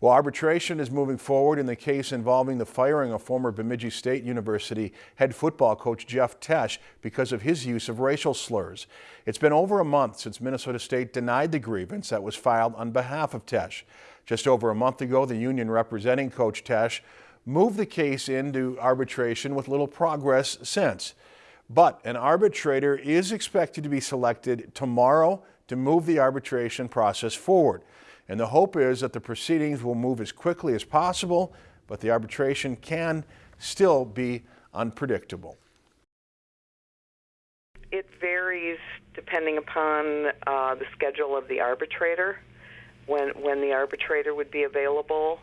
Well, arbitration is moving forward in the case involving the firing of former Bemidji State University head football coach Jeff Tesch because of his use of racial slurs. It's been over a month since Minnesota State denied the grievance that was filed on behalf of Tesch. Just over a month ago, the union representing Coach Tesch moved the case into arbitration with little progress since. But an arbitrator is expected to be selected tomorrow to move the arbitration process forward. And the hope is that the proceedings will move as quickly as possible, but the arbitration can still be unpredictable. It varies depending upon uh, the schedule of the arbitrator, when when the arbitrator would be available,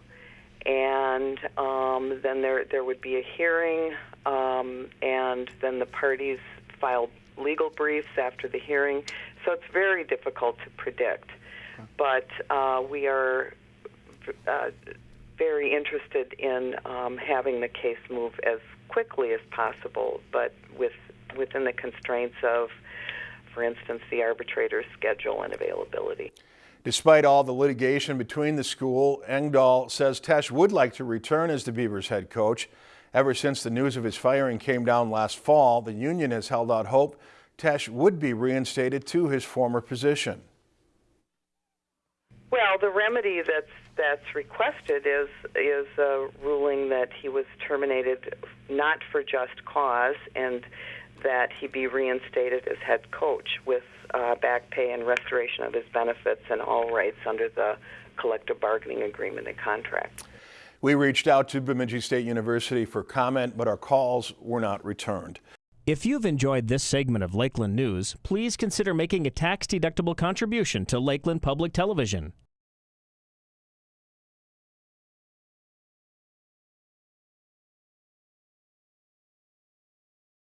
and um, then there there would be a hearing, um, and then the parties filed legal briefs after the hearing. So it's very difficult to predict but uh, we are uh, very interested in um, having the case move as quickly as possible, but with within the constraints of, for instance, the arbitrator's schedule and availability. Despite all the litigation between the school, Engdahl says Tesch would like to return as the Beavers head coach. Ever since the news of his firing came down last fall, the union has held out hope Tesch would be reinstated to his former position. Well, the remedy that's that's requested is is a ruling that he was terminated not for just cause and that he be reinstated as head coach with uh, back pay and restoration of his benefits and all rights under the collective bargaining agreement and contract. We reached out to Bemidji State University for comment, but our calls were not returned. If you've enjoyed this segment of Lakeland News, please consider making a tax-deductible contribution to Lakeland Public Television.